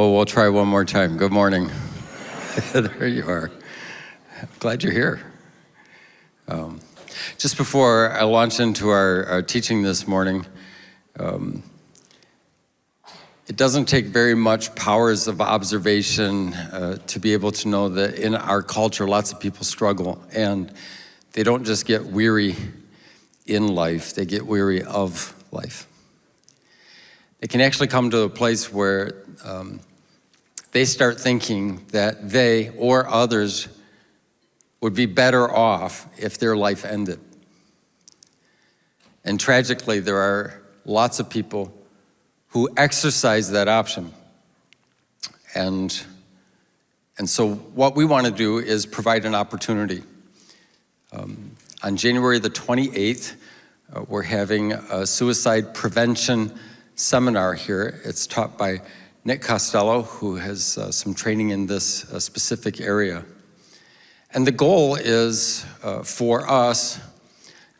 Oh, we'll try one more time. Good morning. there you are. Glad you're here. Um, just before I launch into our, our teaching this morning, um, it doesn't take very much powers of observation uh, to be able to know that in our culture, lots of people struggle and they don't just get weary in life, they get weary of life. They can actually come to a place where um, they start thinking that they or others would be better off if their life ended. And tragically, there are lots of people who exercise that option. And, and so what we want to do is provide an opportunity. Um, on January the 28th, uh, we're having a suicide prevention seminar here. It's taught by Nick Costello, who has uh, some training in this uh, specific area. And the goal is uh, for us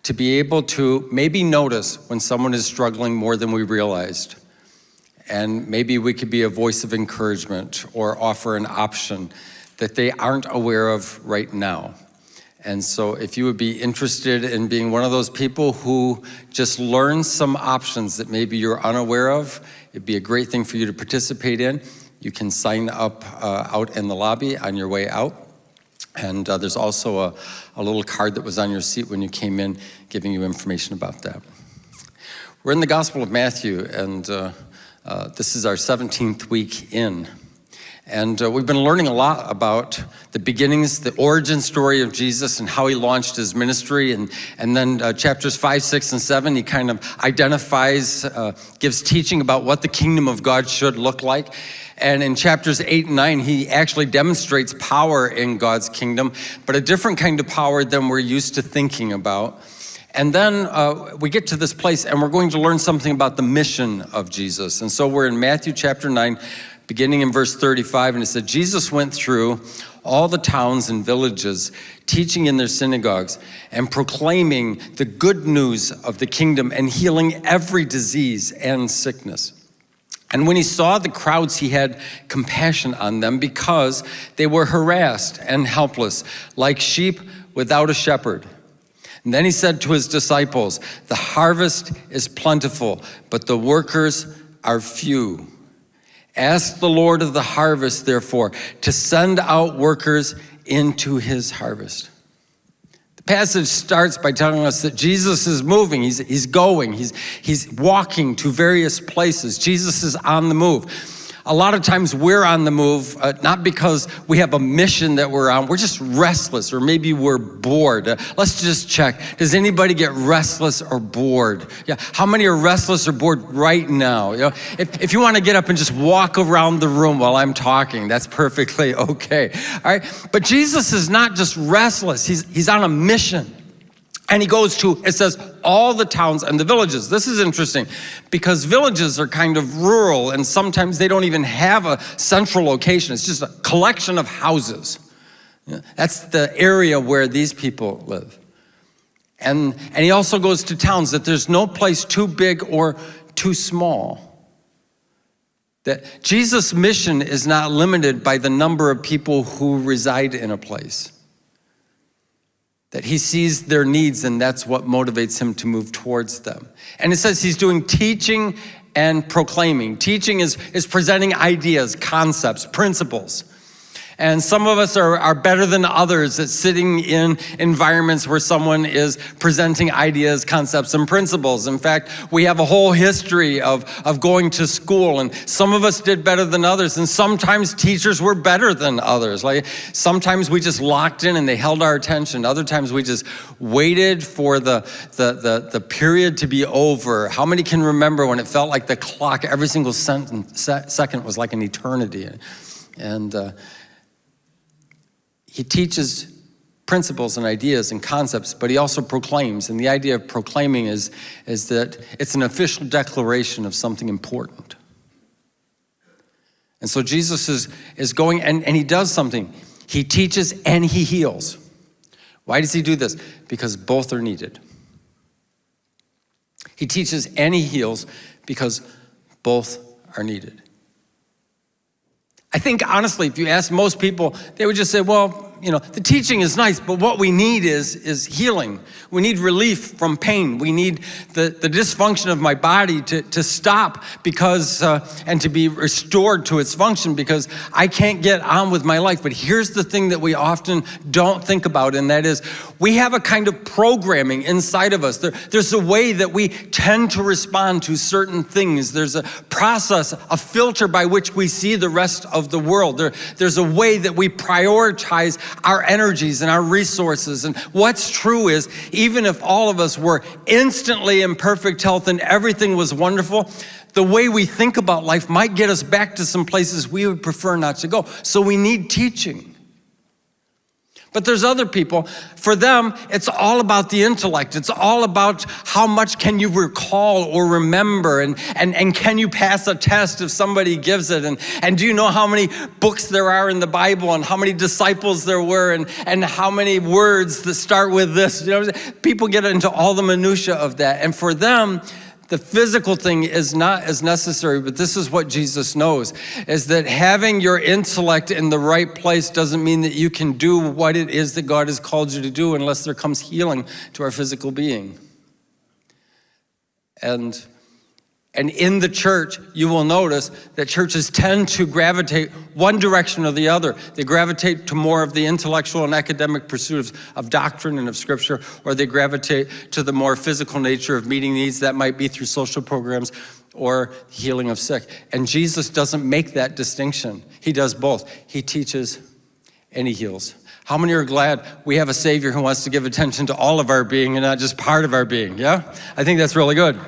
to be able to maybe notice when someone is struggling more than we realized. And maybe we could be a voice of encouragement or offer an option that they aren't aware of right now. And so if you would be interested in being one of those people who just learn some options that maybe you're unaware of, it'd be a great thing for you to participate in. You can sign up uh, out in the lobby on your way out. And uh, there's also a, a little card that was on your seat when you came in giving you information about that. We're in the Gospel of Matthew, and uh, uh, this is our 17th week in. And uh, we've been learning a lot about the beginnings, the origin story of Jesus and how he launched his ministry. And, and then uh, chapters five, six, and seven, he kind of identifies, uh, gives teaching about what the kingdom of God should look like. And in chapters eight and nine, he actually demonstrates power in God's kingdom, but a different kind of power than we're used to thinking about. And then uh, we get to this place and we're going to learn something about the mission of Jesus. And so we're in Matthew chapter 9, beginning in verse 35, and it said, Jesus went through all the towns and villages, teaching in their synagogues and proclaiming the good news of the kingdom and healing every disease and sickness. And when he saw the crowds, he had compassion on them because they were harassed and helpless, like sheep without a shepherd. And then he said to his disciples, The harvest is plentiful, but the workers are few. Ask the Lord of the harvest, therefore, to send out workers into his harvest. The passage starts by telling us that Jesus is moving, he's, he's going, he's, he's walking to various places. Jesus is on the move a lot of times we're on the move, uh, not because we have a mission that we're on, we're just restless or maybe we're bored. Uh, let's just check. Does anybody get restless or bored? Yeah, how many are restless or bored right now? You know, if, if you want to get up and just walk around the room while I'm talking, that's perfectly okay. All right, but Jesus is not just restless, he's, he's on a mission. And he goes to, it says, all the towns and the villages. This is interesting because villages are kind of rural and sometimes they don't even have a central location. It's just a collection of houses. That's the area where these people live. And, and he also goes to towns that there's no place too big or too small. That Jesus' mission is not limited by the number of people who reside in a place that he sees their needs and that's what motivates him to move towards them. And it says he's doing teaching and proclaiming. Teaching is, is presenting ideas, concepts, principles. And some of us are, are better than others at sitting in environments where someone is presenting ideas, concepts, and principles. In fact, we have a whole history of, of going to school, and some of us did better than others, and sometimes teachers were better than others. Like sometimes we just locked in and they held our attention. Other times we just waited for the, the, the, the period to be over. How many can remember when it felt like the clock, every single sentence, second was like an eternity? And uh, he teaches principles and ideas and concepts, but he also proclaims. And the idea of proclaiming is, is that it's an official declaration of something important. And so Jesus is, is going and, and he does something. He teaches and he heals. Why does he do this? Because both are needed. He teaches and he heals because both are needed. I think honestly, if you ask most people, they would just say, well, you know, the teaching is nice, but what we need is, is healing. We need relief from pain. We need the, the dysfunction of my body to, to stop because, uh, and to be restored to its function because I can't get on with my life. But here's the thing that we often don't think about, and that is we have a kind of programming inside of us. There, there's a way that we tend to respond to certain things. There's a process, a filter by which we see the rest of the world. There, there's a way that we prioritize our energies and our resources. And what's true is, even if all of us were instantly in perfect health and everything was wonderful, the way we think about life might get us back to some places we would prefer not to go. So we need teaching. But there's other people, for them, it's all about the intellect. It's all about how much can you recall or remember, and, and, and can you pass a test if somebody gives it, and, and do you know how many books there are in the Bible, and how many disciples there were, and, and how many words that start with this. You know, people get into all the minutia of that, and for them, the physical thing is not as necessary, but this is what Jesus knows, is that having your intellect in the right place doesn't mean that you can do what it is that God has called you to do unless there comes healing to our physical being. And and in the church, you will notice that churches tend to gravitate one direction or the other. They gravitate to more of the intellectual and academic pursuits of doctrine and of scripture, or they gravitate to the more physical nature of meeting needs. That might be through social programs or healing of sick. And Jesus doesn't make that distinction. He does both. He teaches and he heals. How many are glad we have a Savior who wants to give attention to all of our being and not just part of our being? Yeah? I think that's really good.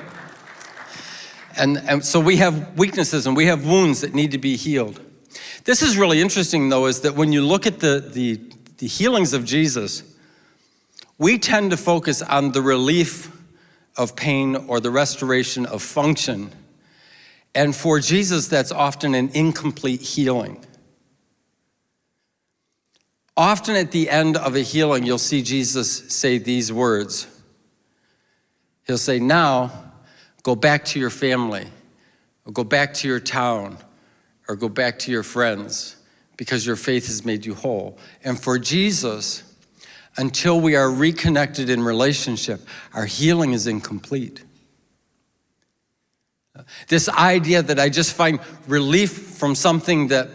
And, and so we have weaknesses and we have wounds that need to be healed. This is really interesting though, is that when you look at the, the, the healings of Jesus, we tend to focus on the relief of pain or the restoration of function. And for Jesus, that's often an incomplete healing. Often at the end of a healing, you'll see Jesus say these words. He'll say, now, Go back to your family, or go back to your town, or go back to your friends, because your faith has made you whole. And for Jesus, until we are reconnected in relationship, our healing is incomplete. This idea that I just find relief from something that,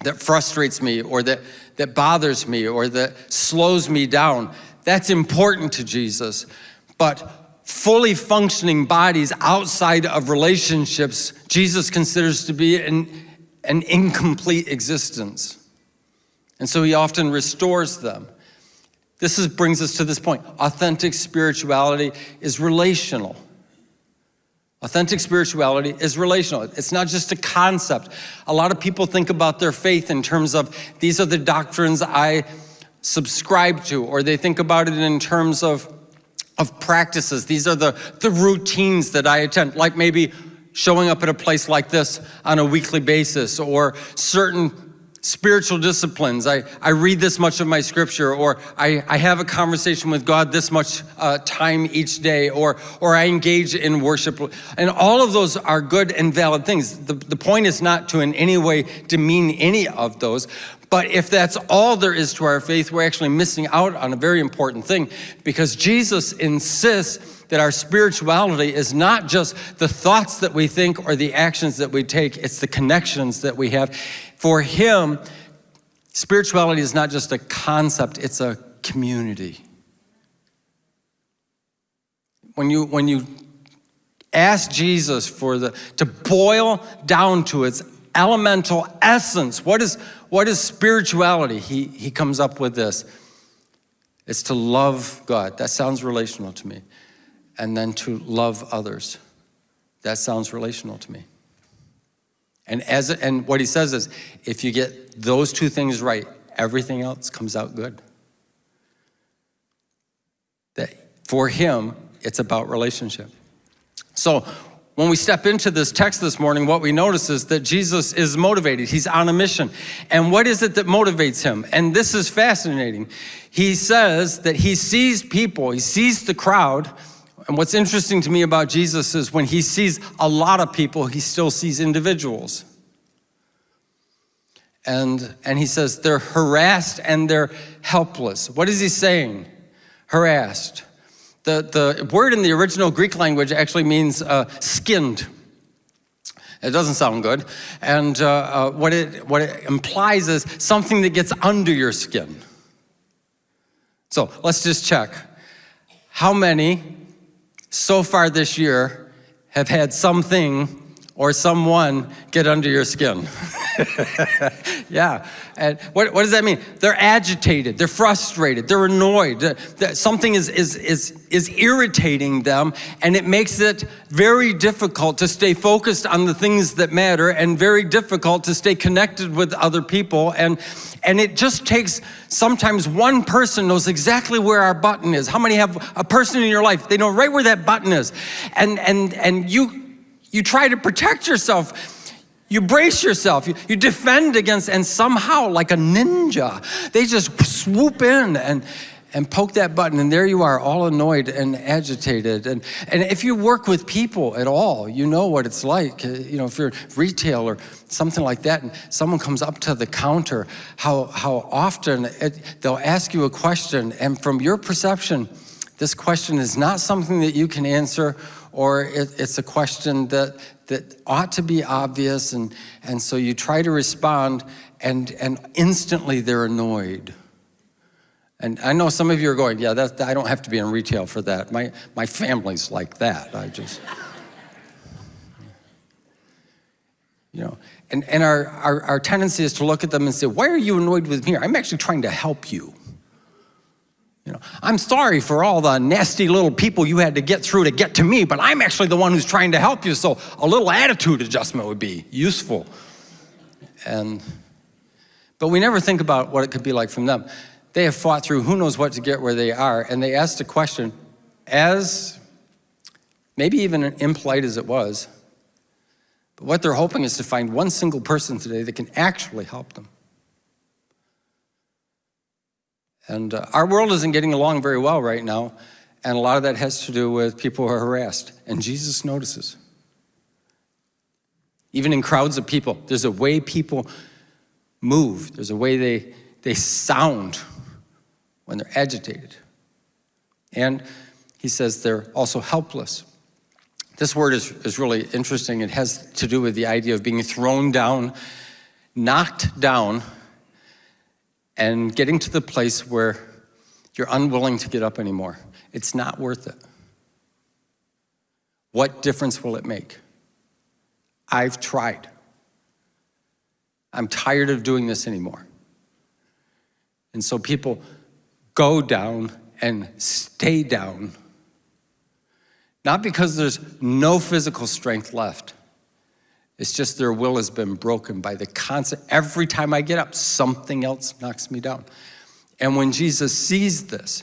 that frustrates me or that, that bothers me or that slows me down, that's important to Jesus. But fully functioning bodies outside of relationships, Jesus considers to be an, an incomplete existence. And so he often restores them. This is, brings us to this point. Authentic spirituality is relational. Authentic spirituality is relational. It's not just a concept. A lot of people think about their faith in terms of these are the doctrines I subscribe to, or they think about it in terms of of practices. These are the, the routines that I attend, like maybe showing up at a place like this on a weekly basis or certain spiritual disciplines. I, I read this much of my scripture or I, I have a conversation with God this much uh, time each day or, or I engage in worship. And all of those are good and valid things. The, the point is not to in any way demean any of those, but if that's all there is to our faith, we're actually missing out on a very important thing because Jesus insists that our spirituality is not just the thoughts that we think or the actions that we take, it's the connections that we have. For him, spirituality is not just a concept, it's a community. When you, when you ask Jesus for the, to boil down to its elemental essence, what is, what is spirituality? He, he comes up with this. It's to love God. That sounds relational to me. And then to love others. That sounds relational to me. And, as, and what he says is, if you get those two things right, everything else comes out good. That for him, it's about relationship. So when we step into this text this morning, what we notice is that Jesus is motivated. He's on a mission. And what is it that motivates him? And this is fascinating. He says that he sees people, he sees the crowd. And what's interesting to me about Jesus is when he sees a lot of people, he still sees individuals. And, and he says they're harassed and they're helpless. What is he saying? Harassed. The, the word in the original Greek language actually means uh, skinned. It doesn't sound good. And uh, uh, what, it, what it implies is something that gets under your skin. So let's just check. How many so far this year have had something or someone get under your skin. yeah, and what, what does that mean? They're agitated, they're frustrated, they're annoyed. That Something is, is, is, is irritating them and it makes it very difficult to stay focused on the things that matter and very difficult to stay connected with other people. And, and it just takes sometimes one person knows exactly where our button is. How many have a person in your life, they know right where that button is. And, and, and you, you try to protect yourself. You brace yourself, you, you, defend against, and somehow, like a ninja, they just swoop in and, and poke that button, and there you are, all annoyed and agitated. And, and if you work with people at all, you know what it's like. Uh, you know, if you're retail or something like that, and someone comes up to the counter, how, how often it, they'll ask you a question, and from your perception, this question is not something that you can answer or it, it's a question that, that ought to be obvious, and, and so you try to respond, and, and instantly they're annoyed. And I know some of you are going, yeah, that, I don't have to be in retail for that. My, my family's like that. I just, you know, and, and our, our, our tendency is to look at them and say, why are you annoyed with me? I'm actually trying to help you. You know, I'm sorry for all the nasty little people you had to get through to get to me, but I'm actually the one who's trying to help you, so a little attitude adjustment would be useful. And, but we never think about what it could be like from them. They have fought through who knows what to get where they are, and they asked a question as maybe even impolite as it was, but what they're hoping is to find one single person today that can actually help them. And uh, our world isn't getting along very well right now, and a lot of that has to do with people who are harassed, and Jesus notices. Even in crowds of people, there's a way people move, there's a way they, they sound when they're agitated. And he says they're also helpless. This word is, is really interesting. It has to do with the idea of being thrown down, knocked down, and getting to the place where you're unwilling to get up anymore. It's not worth it. What difference will it make? I've tried. I'm tired of doing this anymore. And so people go down and stay down, not because there's no physical strength left, it's just their will has been broken by the constant, every time I get up, something else knocks me down. And when Jesus sees this,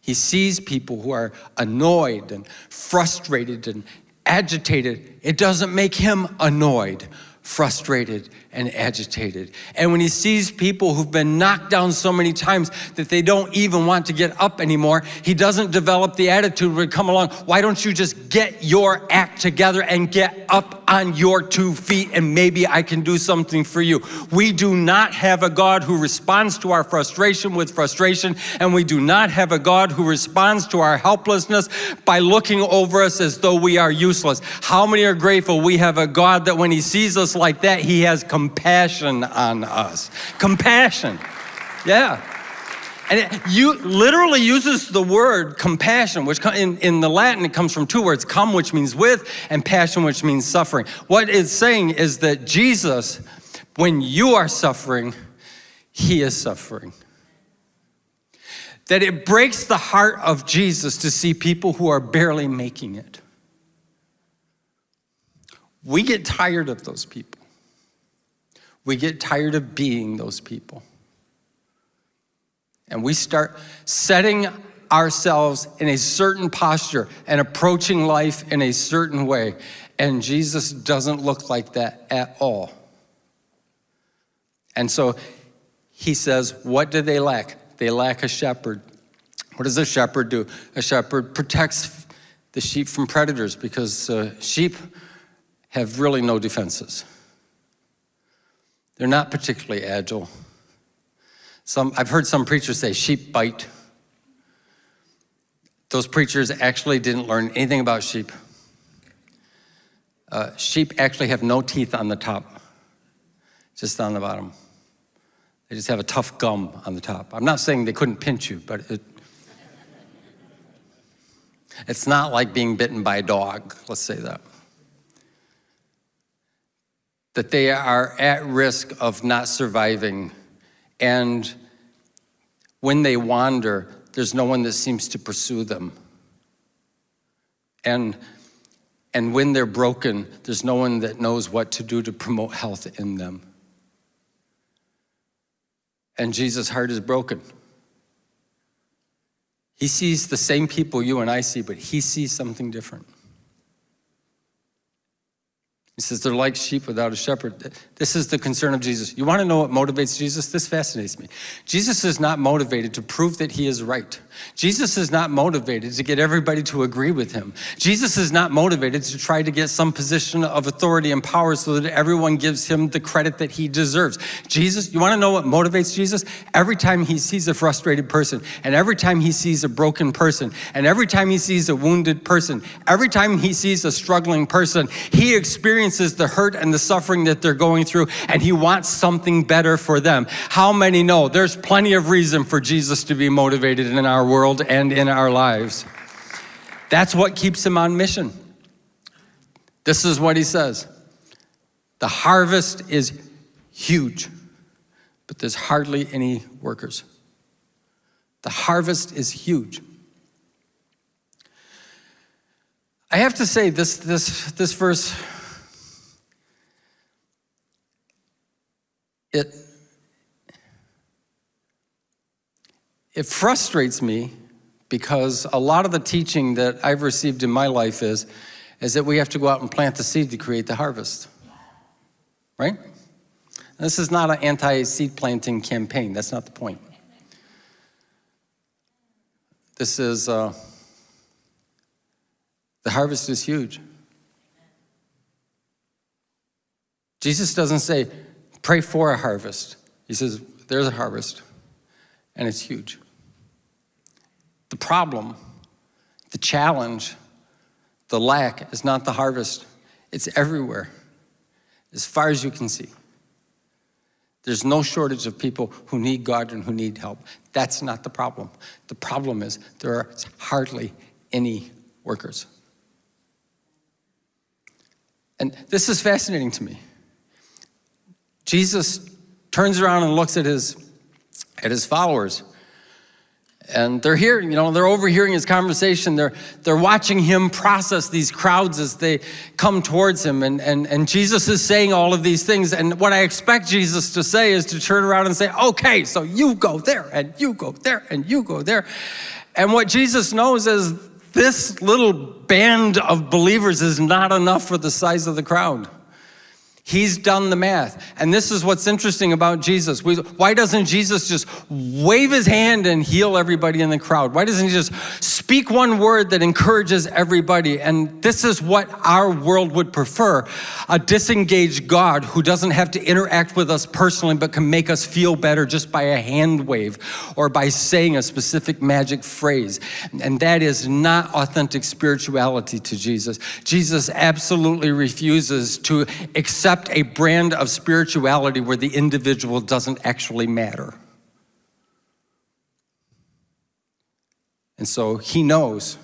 he sees people who are annoyed and frustrated and agitated. It doesn't make him annoyed, frustrated, and agitated. And when he sees people who've been knocked down so many times that they don't even want to get up anymore, he doesn't develop the attitude where come along, why don't you just get your act together and get up on your two feet and maybe I can do something for you. We do not have a God who responds to our frustration with frustration and we do not have a God who responds to our helplessness by looking over us as though we are useless. How many are grateful we have a God that when he sees us like that, he has compassion on us. Compassion. Yeah. And it you literally uses the word compassion, which in, in the Latin, it comes from two words, come, which means with, and passion, which means suffering. What it's saying is that Jesus, when you are suffering, he is suffering. That it breaks the heart of Jesus to see people who are barely making it. We get tired of those people. We get tired of being those people. And we start setting ourselves in a certain posture and approaching life in a certain way. And Jesus doesn't look like that at all. And so he says, what do they lack? They lack a shepherd. What does a shepherd do? A shepherd protects the sheep from predators because uh, sheep have really no defenses. They're not particularly agile. Some, I've heard some preachers say sheep bite. Those preachers actually didn't learn anything about sheep. Uh, sheep actually have no teeth on the top, just on the bottom. They just have a tough gum on the top. I'm not saying they couldn't pinch you, but it, it's not like being bitten by a dog, let's say that. That they are at risk of not surviving. And when they wander, there's no one that seems to pursue them. And, and when they're broken, there's no one that knows what to do to promote health in them. And Jesus' heart is broken. He sees the same people you and I see, but he sees something different. He says they're like sheep without a shepherd. This is the concern of Jesus. You want to know what motivates Jesus? This fascinates me. Jesus is not motivated to prove that he is right. Jesus is not motivated to get everybody to agree with him. Jesus is not motivated to try to get some position of authority and power so that everyone gives him the credit that he deserves. Jesus, you want to know what motivates Jesus? Every time he sees a frustrated person, and every time he sees a broken person, and every time he sees a wounded person, every time he sees a struggling person, he experiences experiences the hurt and the suffering that they're going through, and he wants something better for them. How many know there's plenty of reason for Jesus to be motivated in our world and in our lives? That's what keeps him on mission. This is what he says. The harvest is huge, but there's hardly any workers. The harvest is huge. I have to say this, this, this verse it, it frustrates me because a lot of the teaching that I've received in my life is, is that we have to go out and plant the seed to create the harvest, right? This is not an anti-seed planting campaign. That's not the point. This is, uh, the harvest is huge. Jesus doesn't say, Pray for a harvest. He says, there's a harvest, and it's huge. The problem, the challenge, the lack is not the harvest. It's everywhere, as far as you can see. There's no shortage of people who need God and who need help. That's not the problem. The problem is there are hardly any workers. And this is fascinating to me. Jesus turns around and looks at his, at his followers. And they're here, you know, they're overhearing his conversation. They're, they're watching him process these crowds as they come towards him. And, and, and Jesus is saying all of these things. And what I expect Jesus to say is to turn around and say, okay, so you go there, and you go there, and you go there. And what Jesus knows is this little band of believers is not enough for the size of the crowd. He's done the math. And this is what's interesting about Jesus. why doesn't Jesus just wave his hand and heal everybody in the crowd? Why doesn't he just speak one word that encourages everybody? And this is what our world would prefer. A disengaged God who doesn't have to interact with us personally but can make us feel better just by a hand wave or by saying a specific magic phrase. And that is not authentic spirituality to Jesus. Jesus absolutely refuses to accept accept a brand of spirituality where the individual doesn't actually matter. And so he knows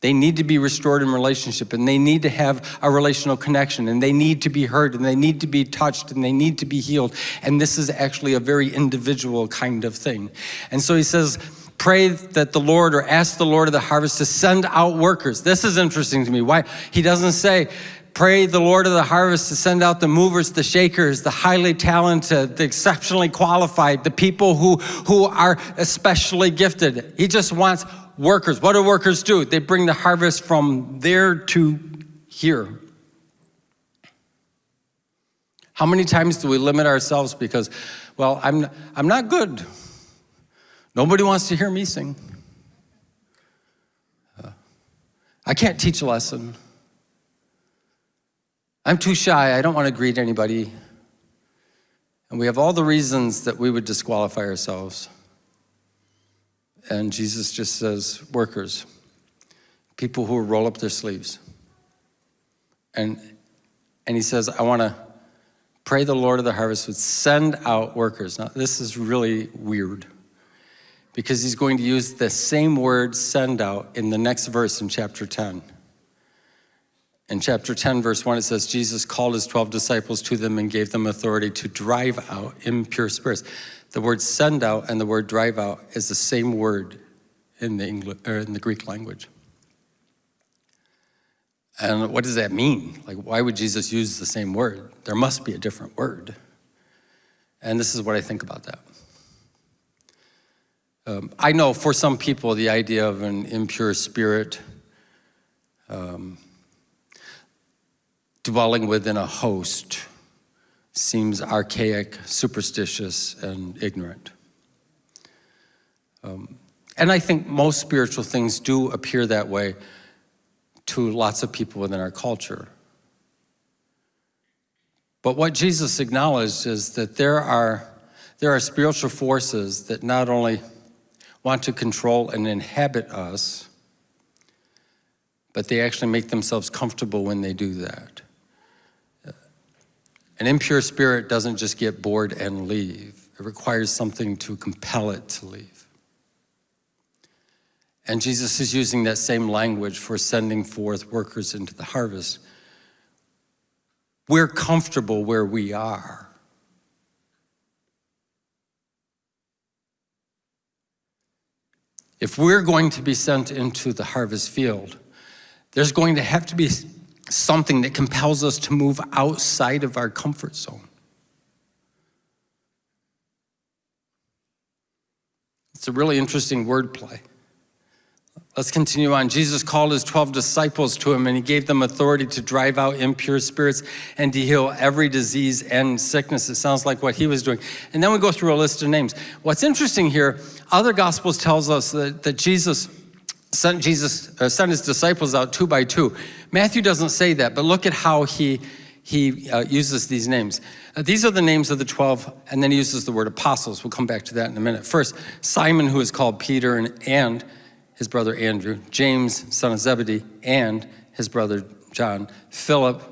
they need to be restored in relationship and they need to have a relational connection and they need to be heard and they need to be touched and they need to be healed. And this is actually a very individual kind of thing. And so he says, pray that the Lord or ask the Lord of the harvest to send out workers. This is interesting to me. Why? He doesn't say, Pray the Lord of the harvest to send out the movers, the shakers, the highly talented, the exceptionally qualified, the people who, who are especially gifted. He just wants workers. What do workers do? They bring the harvest from there to here. How many times do we limit ourselves because, well, I'm, I'm not good. Nobody wants to hear me sing. Uh, I can't teach a lesson. I'm too shy. I don't want to greet anybody. And we have all the reasons that we would disqualify ourselves. And Jesus just says, workers, people who roll up their sleeves. And, and he says, I want to pray the Lord of the harvest would send out workers. Now, this is really weird because he's going to use the same word send out in the next verse in chapter 10. In chapter 10, verse 1, it says, Jesus called his 12 disciples to them and gave them authority to drive out impure spirits. The word send out and the word drive out is the same word in the, English, or in the Greek language. And what does that mean? Like, why would Jesus use the same word? There must be a different word. And this is what I think about that. Um, I know for some people, the idea of an impure spirit um, dwelling within a host seems archaic, superstitious, and ignorant. Um, and I think most spiritual things do appear that way to lots of people within our culture. But what Jesus acknowledged is that there are, there are spiritual forces that not only want to control and inhabit us, but they actually make themselves comfortable when they do that. An impure spirit doesn't just get bored and leave. It requires something to compel it to leave. And Jesus is using that same language for sending forth workers into the harvest. We're comfortable where we are. If we're going to be sent into the harvest field, there's going to have to be something that compels us to move outside of our comfort zone. It's a really interesting wordplay. Let's continue on. Jesus called his 12 disciples to him and he gave them authority to drive out impure spirits and to heal every disease and sickness. It sounds like what he was doing. And then we go through a list of names. What's interesting here, other gospels tells us that, that Jesus sent Jesus uh, sent his disciples out two by two. Matthew doesn't say that, but look at how he he uh, uses these names. Uh, these are the names of the 12, and then he uses the word apostles. We'll come back to that in a minute. First, Simon, who is called Peter, and, and his brother Andrew, James, son of Zebedee, and his brother John, Philip,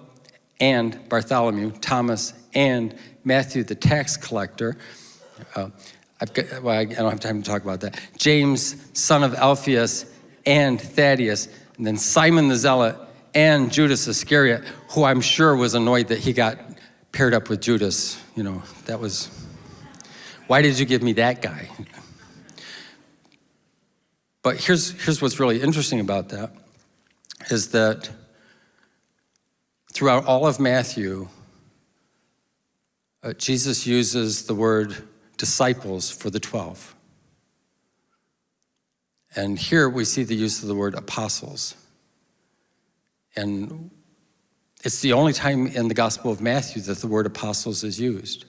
and Bartholomew, Thomas, and Matthew, the tax collector. Uh, got, well, I don't have time to talk about that. James, son of Alphaeus, and Thaddeus, and then Simon the Zealot, and Judas Iscariot, who I'm sure was annoyed that he got paired up with Judas. You know, that was, why did you give me that guy? But here's, here's what's really interesting about that, is that throughout all of Matthew, uh, Jesus uses the word disciples for the 12. And here we see the use of the word apostles. And it's the only time in the Gospel of Matthew that the word apostles is used.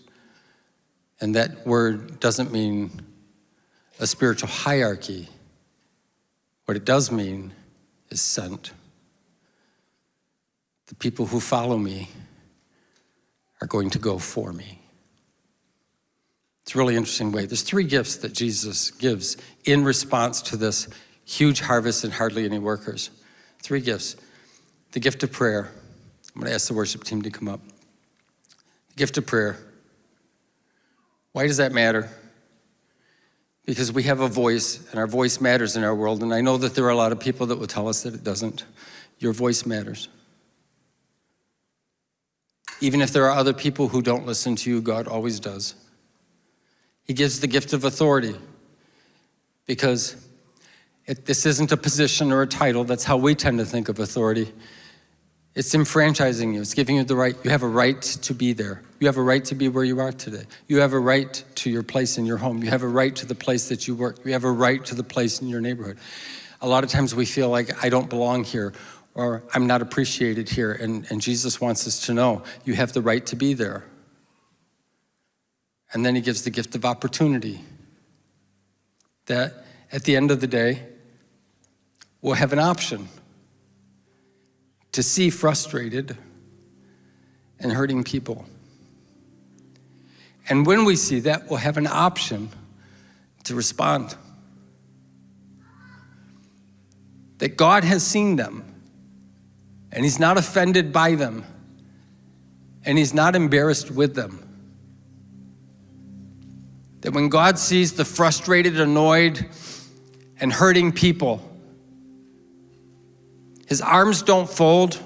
And that word doesn't mean a spiritual hierarchy. What it does mean is sent. The people who follow me are going to go for me. It's a really interesting way. There's three gifts that Jesus gives in response to this huge harvest and hardly any workers. Three gifts. The gift of prayer. I'm going to ask the worship team to come up. The gift of prayer. Why does that matter? Because we have a voice, and our voice matters in our world. And I know that there are a lot of people that will tell us that it doesn't. Your voice matters. Even if there are other people who don't listen to you, God always does. He gives the gift of authority because it, this isn't a position or a title. That's how we tend to think of authority. It's enfranchising you. It's giving you the right. You have a right to be there. You have a right to be where you are today. You have a right to your place in your home. You have a right to the place that you work. You have a right to the place in your neighborhood. A lot of times we feel like I don't belong here or I'm not appreciated here. And, and Jesus wants us to know you have the right to be there. And then he gives the gift of opportunity. That at the end of the day, we'll have an option to see frustrated and hurting people. And when we see that, we'll have an option to respond. That God has seen them, and He's not offended by them, and He's not embarrassed with them. That when God sees the frustrated, annoyed, and hurting people, His arms don't fold,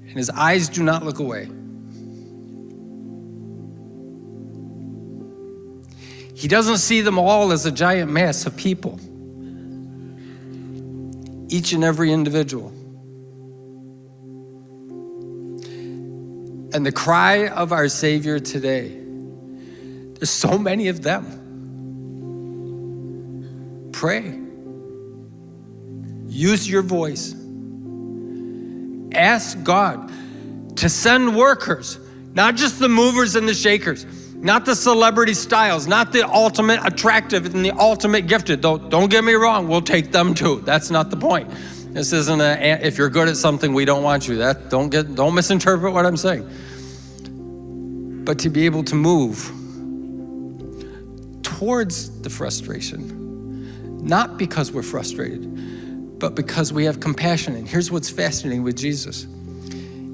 and His eyes do not look away. He doesn't see them all as a giant mass of people, each and every individual. And the cry of our Savior today, there's so many of them. Pray. Use your voice. Ask God to send workers, not just the movers and the shakers, not the celebrity styles, not the ultimate attractive and the ultimate gifted. Don't, don't get me wrong, we'll take them too. That's not the point. This isn't a, if you're good at something, we don't want you. That, don't, get, don't misinterpret what I'm saying. But to be able to move towards the frustration, not because we're frustrated, but because we have compassion. And here's what's fascinating with Jesus.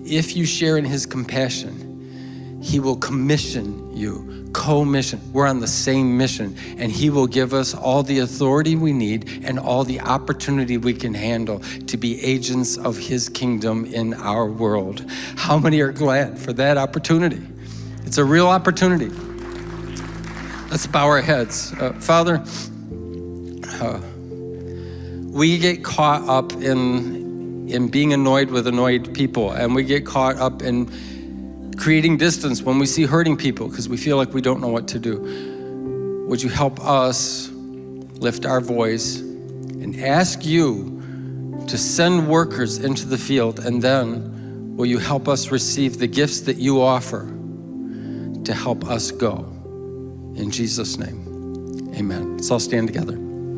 If you share in his compassion, he will commission you, co-mission. We're on the same mission and he will give us all the authority we need and all the opportunity we can handle to be agents of his kingdom in our world. How many are glad for that opportunity? It's a real opportunity. Let's bow our heads. Uh, Father, uh, we get caught up in, in being annoyed with annoyed people and we get caught up in creating distance when we see hurting people because we feel like we don't know what to do. Would you help us lift our voice and ask you to send workers into the field and then will you help us receive the gifts that you offer to help us go? In Jesus' name, amen. Let's all stand together.